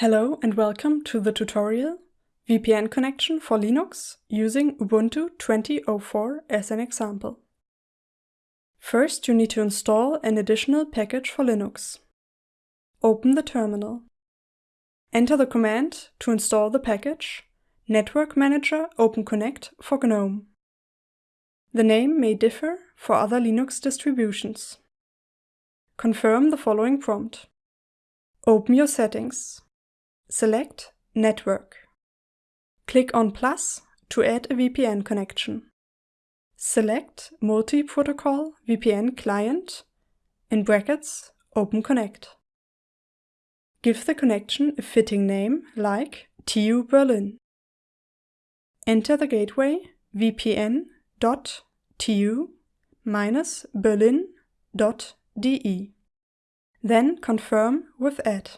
Hello and welcome to the tutorial VPN connection for Linux using Ubuntu 20.04 as an example. First, you need to install an additional package for Linux. Open the terminal. Enter the command to install the package Network Manager OpenConnect for GNOME. The name may differ for other Linux distributions. Confirm the following prompt. Open your settings. Select Network. Click on plus to add a VPN connection. Select Multi-Protocol VPN Client in brackets OpenConnect. Give the connection a fitting name like TU Berlin. Enter the gateway vpn.tu-berlin.de. Then confirm with add.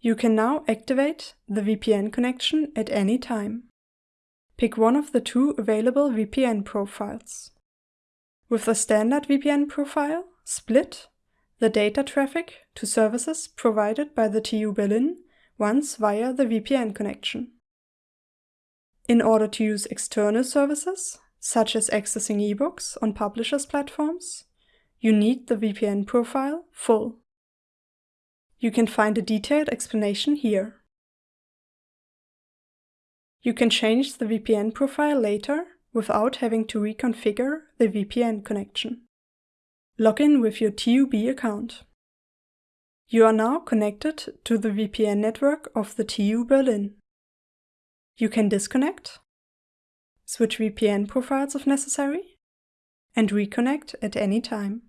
You can now activate the VPN connection at any time. Pick one of the two available VPN profiles. With the standard VPN profile, split the data traffic to services provided by the TU Berlin once via the VPN connection. In order to use external services, such as accessing ebooks on publishers' platforms, you need the VPN profile full. You can find a detailed explanation here. You can change the VPN profile later without having to reconfigure the VPN connection. Log in with your TUB account. You are now connected to the VPN network of the TU Berlin. You can disconnect, switch VPN profiles if necessary, and reconnect at any time.